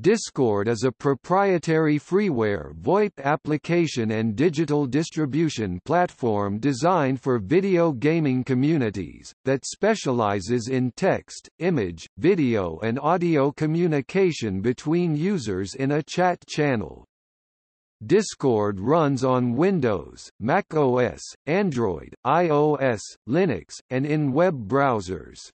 Discord is a proprietary freeware VoIP application and digital distribution platform designed for video gaming communities, that specializes in text, image, video and audio communication between users in a chat channel. Discord runs on Windows, Mac OS, Android, iOS, Linux, and in web browsers.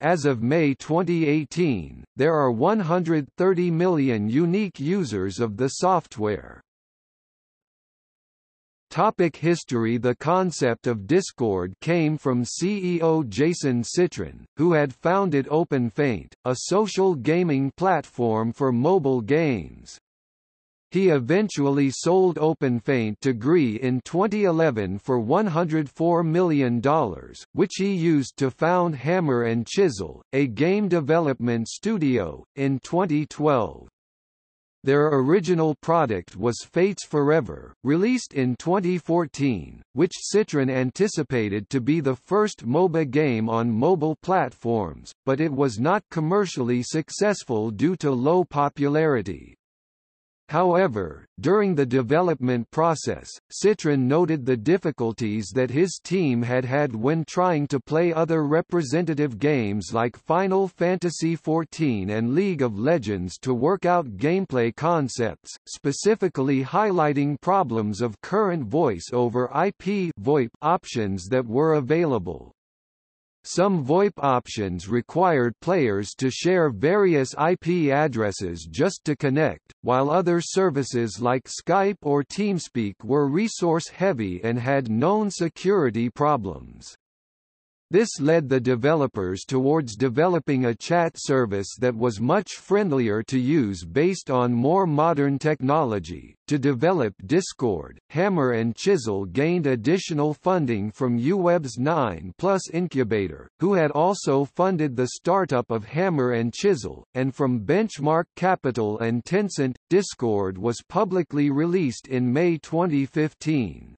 As of May 2018, there are 130 million unique users of the software. Topic history The concept of Discord came from CEO Jason Citron, who had founded OpenFeint, a social gaming platform for mobile games. He eventually sold OpenFeint to GREE in 2011 for $104 million, which he used to found Hammer and Chisel, a game development studio, in 2012. Their original product was Fates Forever, released in 2014, which Citron anticipated to be the first MOBA game on mobile platforms, but it was not commercially successful due to low popularity. However, during the development process, Citron noted the difficulties that his team had had when trying to play other representative games like Final Fantasy XIV and League of Legends to work out gameplay concepts, specifically highlighting problems of current voice over IP options that were available. Some VoIP options required players to share various IP addresses just to connect, while other services like Skype or TeamSpeak were resource-heavy and had known security problems. This led the developers towards developing a chat service that was much friendlier to use based on more modern technology. To develop Discord, Hammer and Chisel gained additional funding from YouWeb's 9 Plus Incubator, who had also funded the startup of Hammer and Chisel, and from Benchmark Capital and Tencent. Discord was publicly released in May 2015.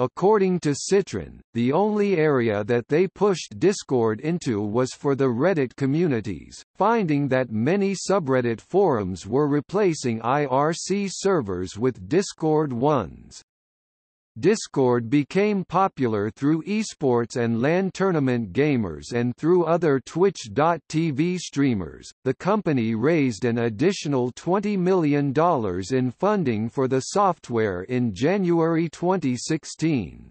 According to Citron, the only area that they pushed Discord into was for the Reddit communities, finding that many subreddit forums were replacing IRC servers with Discord ones. Discord became popular through esports and LAN tournament gamers and through other Twitch.tv streamers. The company raised an additional $20 million in funding for the software in January 2016.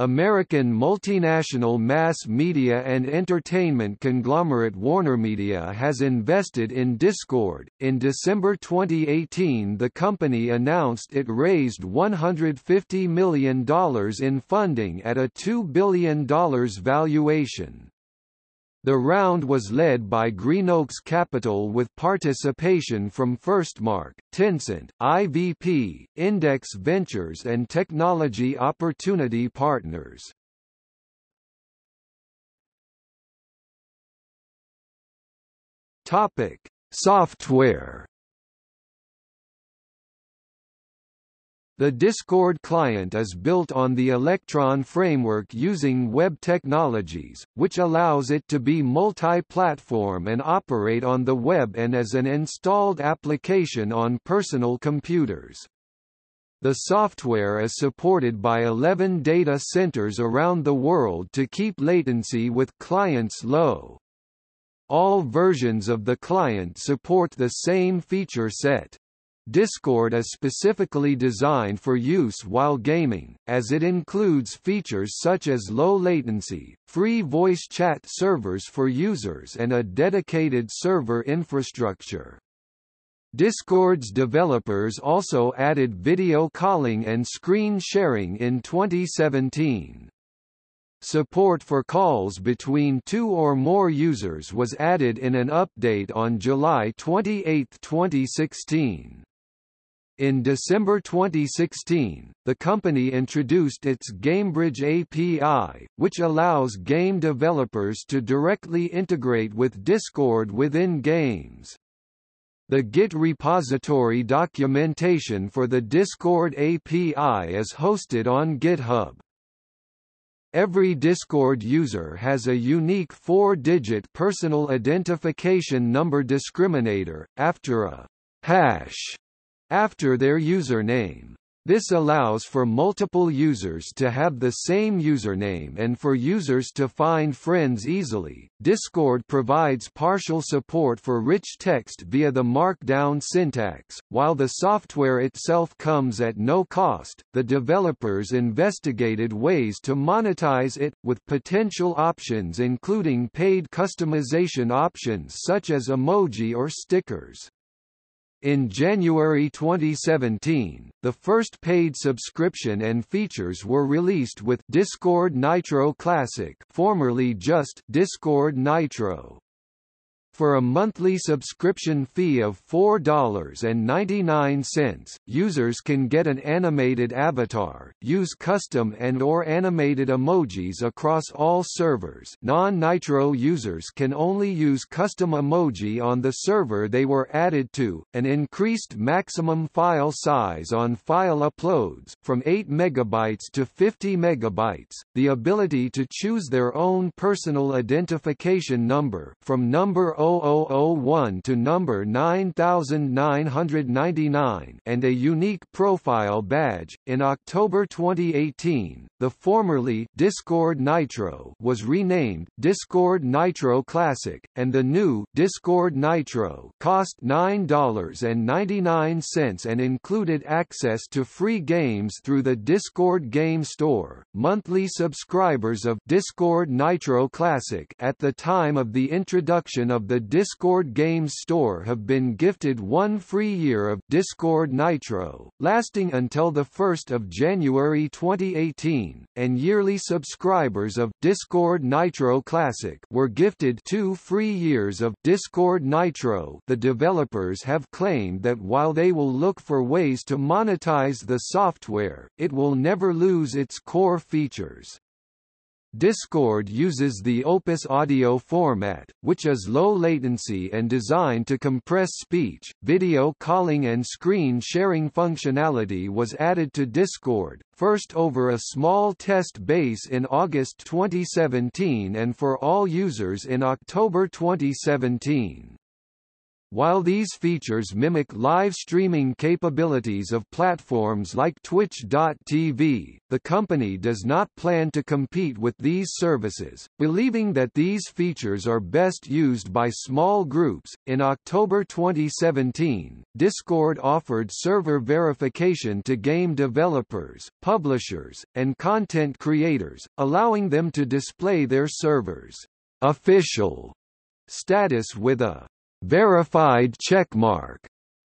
American multinational mass media and entertainment conglomerate WarnerMedia has invested in Discord. In December 2018, the company announced it raised $150 million in funding at a $2 billion valuation. The round was led by GreenOaks Capital with participation from Firstmark, Tencent, IVP, Index Ventures and Technology Opportunity Partners. Topic: Software The Discord client is built on the Electron framework using web technologies, which allows it to be multi-platform and operate on the web and as an installed application on personal computers. The software is supported by 11 data centers around the world to keep latency with clients low. All versions of the client support the same feature set. Discord is specifically designed for use while gaming, as it includes features such as low latency, free voice chat servers for users and a dedicated server infrastructure. Discord's developers also added video calling and screen sharing in 2017. Support for calls between two or more users was added in an update on July 28, 2016. In December 2016, the company introduced its GameBridge API, which allows game developers to directly integrate with Discord within games. The Git repository documentation for the Discord API is hosted on GitHub. Every Discord user has a unique four-digit personal identification number discriminator, after a hash after their username. This allows for multiple users to have the same username and for users to find friends easily. Discord provides partial support for rich text via the Markdown syntax. While the software itself comes at no cost, the developers investigated ways to monetize it, with potential options including paid customization options such as emoji or stickers. In January 2017, the first paid subscription and features were released with Discord Nitro Classic formerly just Discord Nitro. For a monthly subscription fee of $4.99, users can get an animated avatar, use custom and or animated emojis across all servers. non-Nitro users can only use custom emoji on the server they were added to, an increased maximum file size on file uploads, from 8 MB to 50 MB, the ability to choose their own personal identification number from number 0001 to number 9999 and a unique profile badge. In October 2018, the formerly Discord Nitro was renamed Discord Nitro Classic, and the new Discord Nitro cost $9.99 and included access to free games through the Discord Game Store. Monthly subscribers of Discord Nitro Classic at the time of the introduction of the Discord Games Store have been gifted one free year of Discord Nitro, lasting until 1 January 2018, and yearly subscribers of Discord Nitro Classic were gifted two free years of Discord Nitro the developers have claimed that while they will look for ways to monetize the software, it will never lose its core features. Discord uses the Opus audio format, which is low latency and designed to compress speech. Video calling and screen sharing functionality was added to Discord, first over a small test base in August 2017 and for all users in October 2017. While these features mimic live streaming capabilities of platforms like Twitch.tv, the company does not plan to compete with these services, believing that these features are best used by small groups. In October 2017, Discord offered server verification to game developers, publishers, and content creators, allowing them to display their servers' official status with a verified checkmark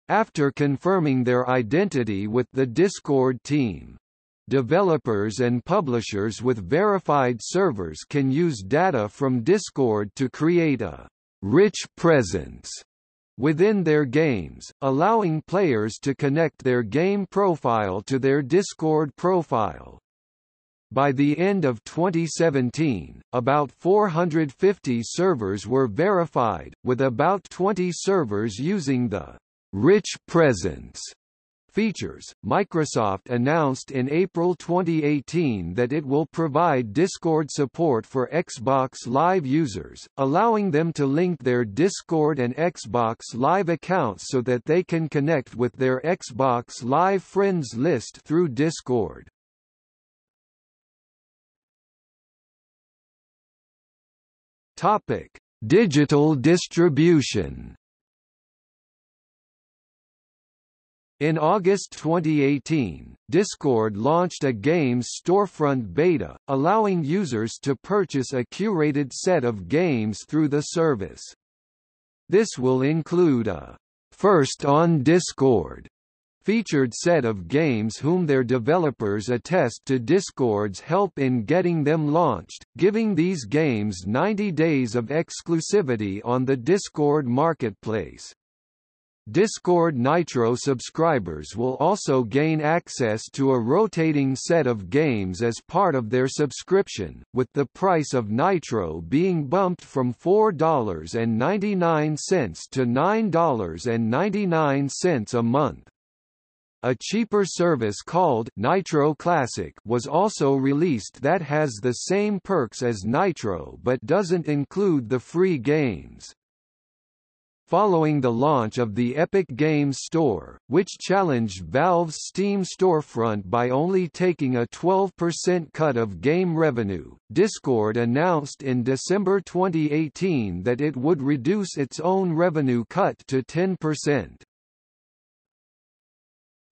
after confirming their identity with the Discord team. Developers and publishers with verified servers can use data from Discord to create a rich presence within their games, allowing players to connect their game profile to their Discord profile. By the end of 2017, about 450 servers were verified, with about 20 servers using the rich presence features. Microsoft announced in April 2018 that it will provide Discord support for Xbox Live users, allowing them to link their Discord and Xbox Live accounts so that they can connect with their Xbox Live friends list through Discord. Topic: Digital distribution. In August 2018, Discord launched a games storefront beta, allowing users to purchase a curated set of games through the service. This will include a First on Discord featured set of games whom their developers attest to Discord's help in getting them launched, giving these games 90 days of exclusivity on the Discord marketplace. Discord Nitro subscribers will also gain access to a rotating set of games as part of their subscription, with the price of Nitro being bumped from $4.99 to $9.99 a month. A cheaper service called Nitro Classic was also released that has the same perks as Nitro but doesn't include the free games. Following the launch of the Epic Games Store, which challenged Valve's Steam storefront by only taking a 12% cut of game revenue, Discord announced in December 2018 that it would reduce its own revenue cut to 10%.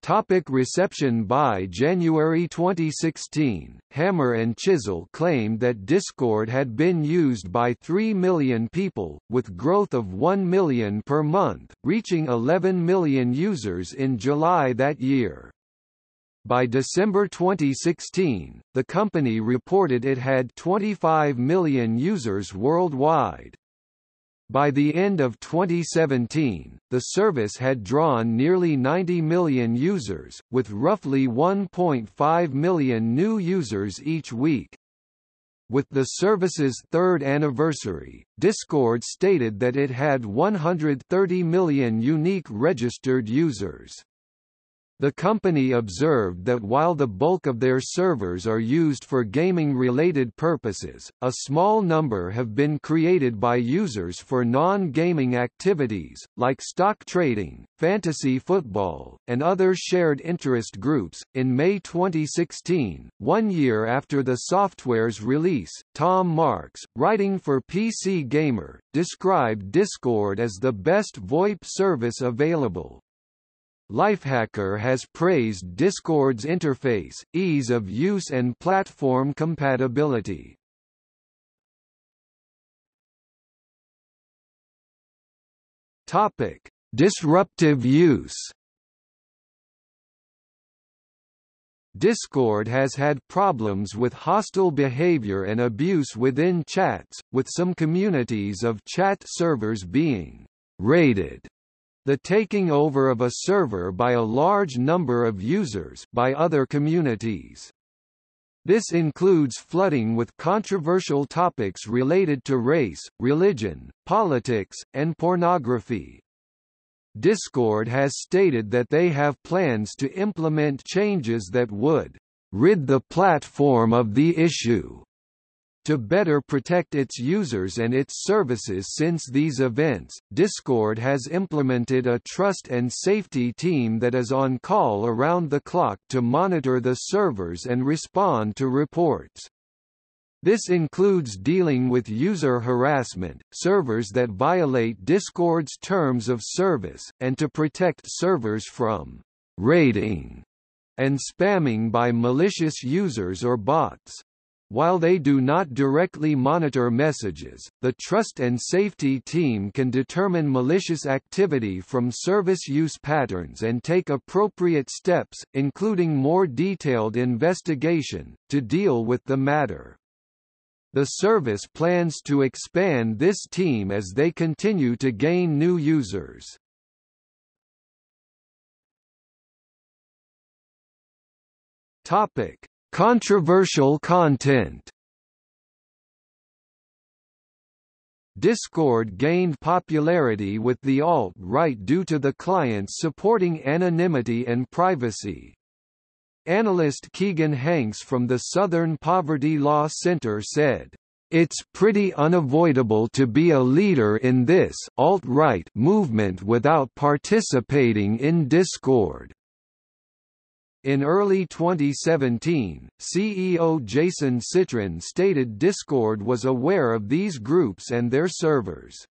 Topic reception By January 2016, Hammer and Chisel claimed that Discord had been used by 3 million people, with growth of 1 million per month, reaching 11 million users in July that year. By December 2016, the company reported it had 25 million users worldwide. By the end of 2017, the service had drawn nearly 90 million users, with roughly 1.5 million new users each week. With the service's third anniversary, Discord stated that it had 130 million unique registered users. The company observed that while the bulk of their servers are used for gaming-related purposes, a small number have been created by users for non-gaming activities, like stock trading, fantasy football, and other shared interest groups. In May 2016, one year after the software's release, Tom Marks, writing for PC Gamer, described Discord as the best VoIP service available. Lifehacker has praised Discord's interface, ease of use and platform compatibility. Topic: Disruptive use. Discord has had problems with hostile behavior and abuse within chats, with some communities of chat servers being raided the taking over of a server by a large number of users by other communities. This includes flooding with controversial topics related to race, religion, politics, and pornography. Discord has stated that they have plans to implement changes that would rid the platform of the issue to better protect its users and its services since these events, Discord has implemented a trust and safety team that is on call around the clock to monitor the servers and respond to reports. This includes dealing with user harassment, servers that violate Discord's terms of service, and to protect servers from raiding and spamming by malicious users or bots. While they do not directly monitor messages, the Trust and Safety Team can determine malicious activity from service use patterns and take appropriate steps, including more detailed investigation, to deal with the matter. The service plans to expand this team as they continue to gain new users. Topic: Controversial content Discord gained popularity with the alt-right due to the clients supporting anonymity and privacy. Analyst Keegan Hankes from the Southern Poverty Law Center said, "...it's pretty unavoidable to be a leader in this alt-right movement without participating in Discord." In early 2017, CEO Jason Citron stated Discord was aware of these groups and their servers.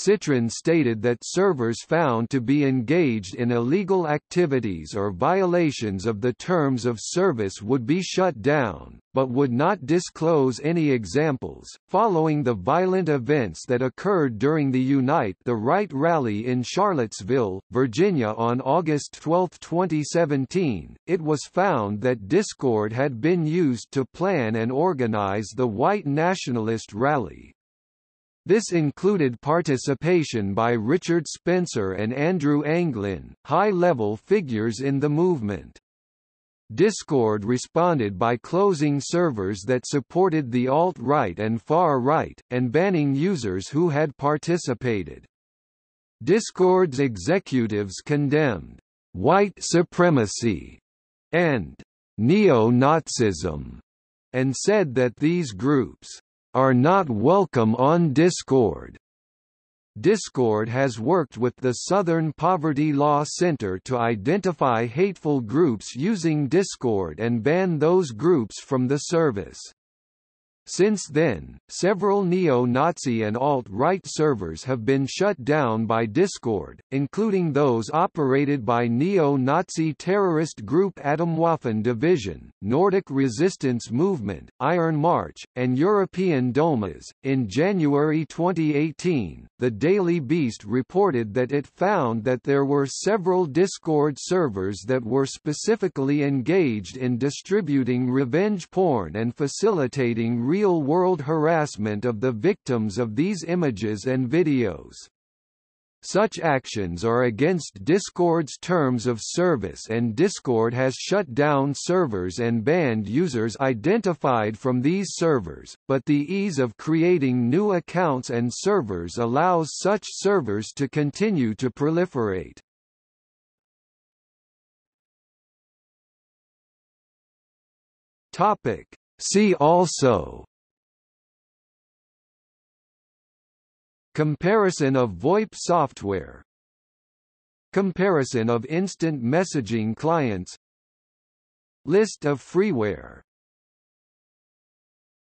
Citron stated that servers found to be engaged in illegal activities or violations of the terms of service would be shut down, but would not disclose any examples. Following the violent events that occurred during the Unite the Right rally in Charlottesville, Virginia on August 12, 2017, it was found that Discord had been used to plan and organize the white nationalist rally. This included participation by Richard Spencer and Andrew Anglin, high-level figures in the movement. Discord responded by closing servers that supported the alt-right and far-right, and banning users who had participated. Discord's executives condemned white supremacy, and neo-Nazism, and said that these groups are not welcome on Discord. Discord has worked with the Southern Poverty Law Center to identify hateful groups using Discord and ban those groups from the service. Since then, several neo-Nazi and alt-right servers have been shut down by Discord, including those operated by neo-Nazi terrorist group Atomwaffen Division, Nordic Resistance Movement, Iron March, and European Domas. In January 2018, the Daily Beast reported that it found that there were several Discord servers that were specifically engaged in distributing revenge porn and facilitating real-world harassment of the victims of these images and videos. Such actions are against Discord's terms of service and Discord has shut down servers and banned users identified from these servers, but the ease of creating new accounts and servers allows such servers to continue to proliferate. See also Comparison of VoIP software Comparison of instant messaging clients List of freeware